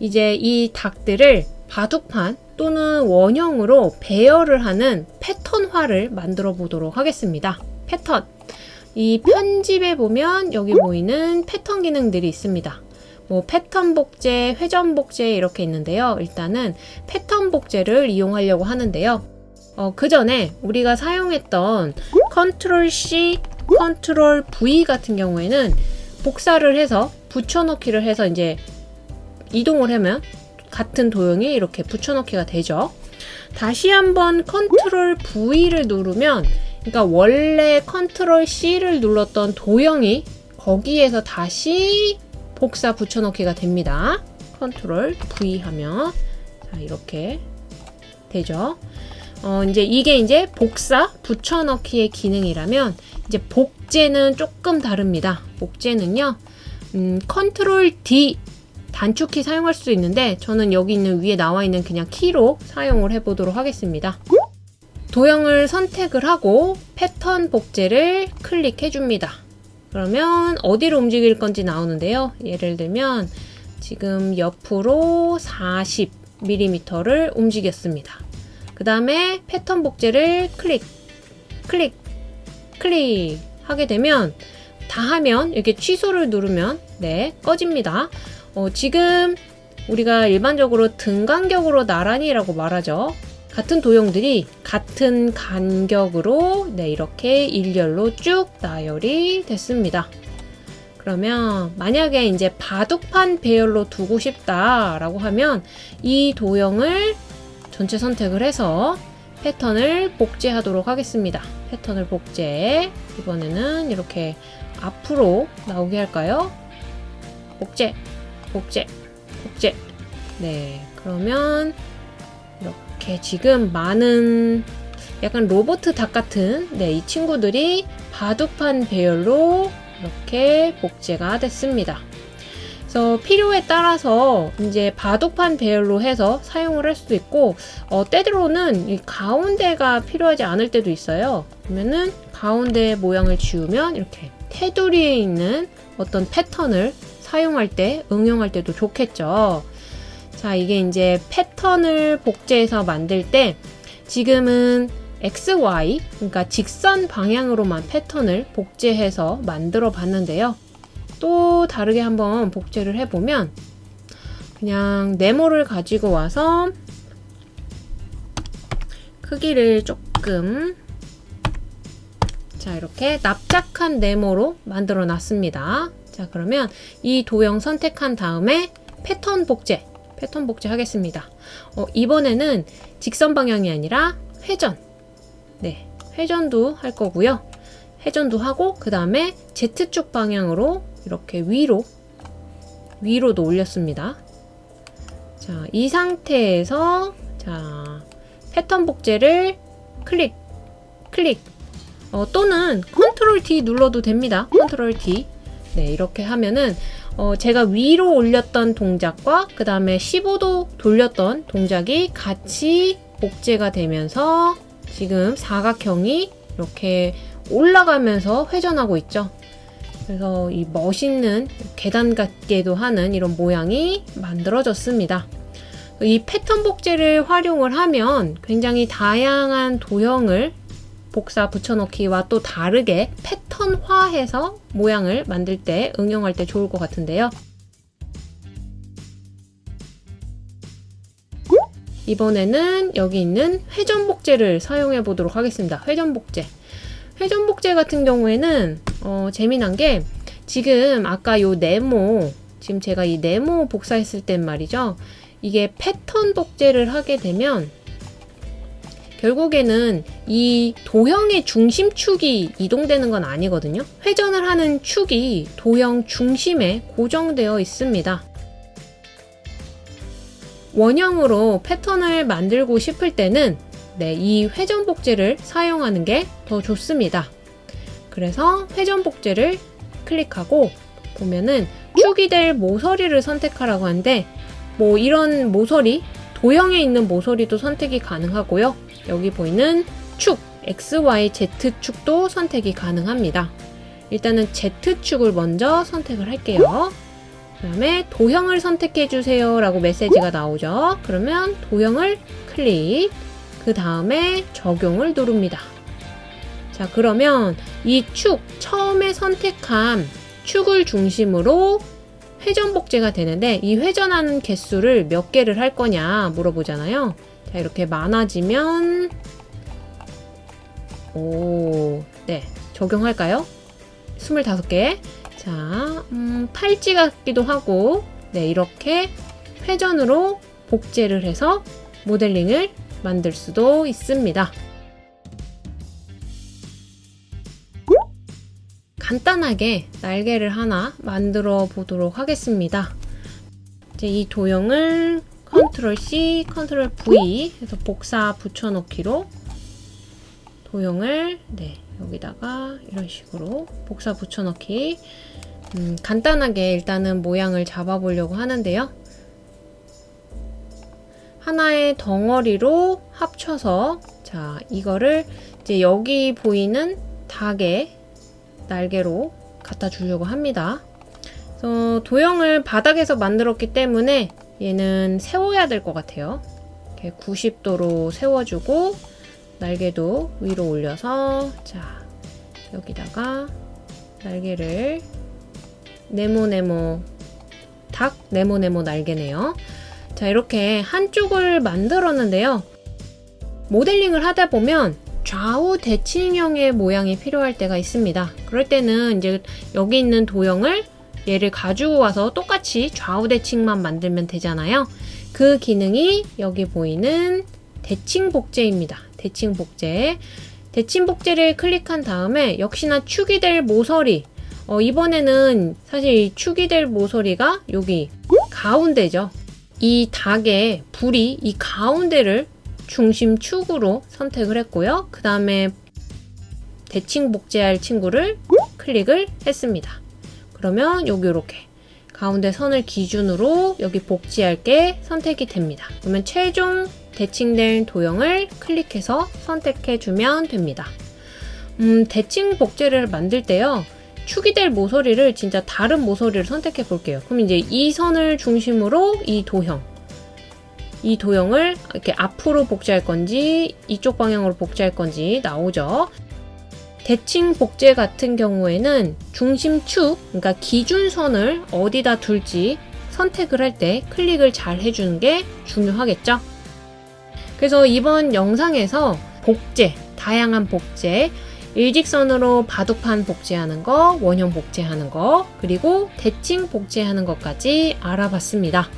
이제 이 닭들을 바둑판 또는 원형으로 배열을 하는 패턴화를 만들어 보도록 하겠습니다. 패턴. 이 편집에 보면 여기 보이는 패턴 기능들이 있습니다. 뭐 패턴 복제, 회전 복제 이렇게 있는데요. 일단은 패턴 복제를 이용하려고 하는데요. 어, 그 전에 우리가 사용했던 컨트롤 C, 컨트롤 V 같은 경우에는 복사를 해서 붙여넣기를 해서 이제 이동을 하면 같은 도형이 이렇게 붙여넣기가 되죠. 다시 한번 컨트롤 V를 누르면 그러니까 원래 컨트롤 C를 눌렀던 도형이 거기에서 다시 복사 붙여넣기가 됩니다. 컨트롤 V 하면 자, 이렇게 되죠. 어, 이제 이게 이제 복사 붙여넣기의 기능이라면 이제 복제는 조금 다릅니다. 복제는요. 음, 컨트롤 D 단축키 사용할 수 있는데 저는 여기 있는 위에 나와 있는 그냥 키로 사용을 해 보도록 하겠습니다. 도형을 선택을 하고 패턴 복제를 클릭해 줍니다. 그러면 어디로 움직일 건지 나오는데요. 예를 들면 지금 옆으로 40mm를 움직였습니다. 그 다음에 패턴 복제를 클릭, 클릭, 클릭 하게 되면 다 하면 이렇게 취소를 누르면 네 꺼집니다. 어, 지금 우리가 일반적으로 등 간격으로 나란히 라고 말하죠. 같은 도형들이 같은 간격으로 네, 이렇게 일렬로 쭉 나열이 됐습니다. 그러면 만약에 이제 바둑판 배열로 두고 싶다 라고 하면 이 도형을 전체 선택을 해서 패턴을 복제하도록 하겠습니다. 패턴을 복제. 이번에는 이렇게 앞으로 나오게 할까요? 복제, 복제, 복제. 네, 그러면 이렇게 지금 많은 약간 로봇 닭 같은 네, 이 친구들이 바둑판 배열로 이렇게 복제가 됐습니다. 그래서 필요에 따라서 이제 바둑판 배열로 해서 사용을 할 수도 있고 어, 때로는 이 가운데가 필요하지 않을 때도 있어요. 그러면은 가운데 모양을 지우면 이렇게 테두리에 있는 어떤 패턴을 사용할 때 응용할 때도 좋겠죠. 자 이게 이제 패턴을 복제해서 만들 때 지금은 XY 그러니까 직선 방향으로만 패턴을 복제해서 만들어 봤는데요. 또 다르게 한번 복제를 해보면 그냥 네모를 가지고 와서 크기를 조금 자 이렇게 납작한 네모로 만들어 놨습니다. 자 그러면 이 도형 선택한 다음에 패턴 복제 패턴 복제 하겠습니다. 어, 이번에는 직선 방향이 아니라 회전 네 회전도 할 거고요. 회전도 하고 그 다음에 Z축 방향으로 이렇게 위로 위로도 올렸습니다. 자, 이 상태에서 자, 패턴 복제를 클릭 클릭 어, 또는 컨트롤 D 눌러도 됩니다. 컨트롤 D 네, 이렇게 하면은 어, 제가 위로 올렸던 동작과 그 다음에 15도 돌렸던 동작이 같이 복제가 되면서 지금 사각형이 이렇게 올라가면서 회전하고 있죠. 그래서 이 멋있는 계단 같게도 하는 이런 모양이 만들어졌습니다. 이 패턴 복제를 활용을 하면 굉장히 다양한 도형을 복사 붙여넣기와 또 다르게 패턴화해서 모양을 만들 때 응용할 때 좋을 것 같은데요. 이번에는 여기 있는 회전 복제를 사용해 보도록 하겠습니다. 회전 복제. 회전 복제 같은 경우에는 어, 재미난 게 지금 아까 요 네모 지금 제가 이 네모 복사했을 땐 말이죠. 이게 패턴 복제를 하게 되면 결국에는 이 도형의 중심축이 이동되는 건 아니거든요. 회전을 하는 축이 도형 중심에 고정되어 있습니다. 원형으로 패턴을 만들고 싶을 때는 네, 이 회전 복제를 사용하는 게 더 좋습니다. 그래서 회전 복제를 클릭하고 보면은 축이 될 모서리를 선택하라고 하는데 뭐 이런 모서리 도형에 있는 모서리도 선택이 가능하고요. 여기 보이는 축 X, Y, Z 축도 선택이 가능합니다. 일단은 Z축을 먼저 선택을 할게요. 그 다음에 도형을 선택해 주세요 라고 메시지가 나오죠. 그러면 도형을 클릭, 그 다음에 적용을 누릅니다. 자, 그러면 이 축, 처음에 선택한 축을 중심으로 회전 복제가 되는데 이 회전하는 개수를 몇 개를 할 거냐 물어보잖아요. 자, 이렇게 많아지면 오, 네. 적용할까요? 25개. 자, 음, 팔찌 같기도 하고 네, 이렇게 회전으로 복제를 해서 모델링을 만들 수도 있습니다. 간단하게 날개를 하나 만들어 보도록 하겠습니다. 이제 이 도형을 컨트롤 C, 컨트롤 V 해서 복사 붙여넣기로 도형을 네, 여기다가 이런 식으로 복사 붙여넣기 음, 간단하게 일단은 모양을 잡아보려고 하는데요. 하나의 덩어리로 합쳐서 자 이거를 이제 여기 보이는 닭의 날개로 갖다 주려고 합니다. 그래서 도형을 바닥에서 만들었기 때문에 얘는 세워야 될 것 같아요. 이렇게 90도로 세워주고 날개도 위로 올려서 자 여기다가 날개를 네모네모 닭 네모네모 날개네요. 자 이렇게 한쪽을 만들었는데요. 모델링을 하다 보면 좌우 대칭형의 모양이 필요할 때가 있습니다. 그럴 때는 이제 여기 있는 도형을 얘를 가지고 와서 똑같이 좌우 대칭만 만들면 되잖아요. 그 기능이 여기 보이는 대칭 복제입니다. 대칭 복제. 대칭 복제를 클릭한 다음에 역시나 축이 될 모서리. 어, 이번에는 사실 이 축이 될 모서리가 여기 가운데죠. 이 닭의 불이 이 가운데를 중심축으로 선택을 했고요. 그 다음에 대칭 복제할 친구를 클릭을 했습니다. 그러면 여기 이렇게 가운데 선을 기준으로 여기 복제할 게 선택이 됩니다. 그러면 최종 대칭된 도형을 클릭해서 선택해 주면 됩니다. 음, 대칭 복제를 만들 때요. 축이 될 모서리를 진짜 다른 모서리를 선택해 볼게요. 그럼 이제 이 선을 중심으로 이 도형 이 도형을 이렇게 앞으로 복제할 건지 이쪽 방향으로 복제할 건지 나오죠. 대칭 복제 같은 경우에는 중심축, 그러니까 기준선을 어디다 둘지 선택을 할 때 클릭을 잘 해주는 게 중요하겠죠. 그래서 이번 영상에서 복제, 다양한 복제, 일직선으로 바둑판 복제하는 거, 원형 복제하는 거, 그리고 대칭 복제하는 것까지 알아봤습니다.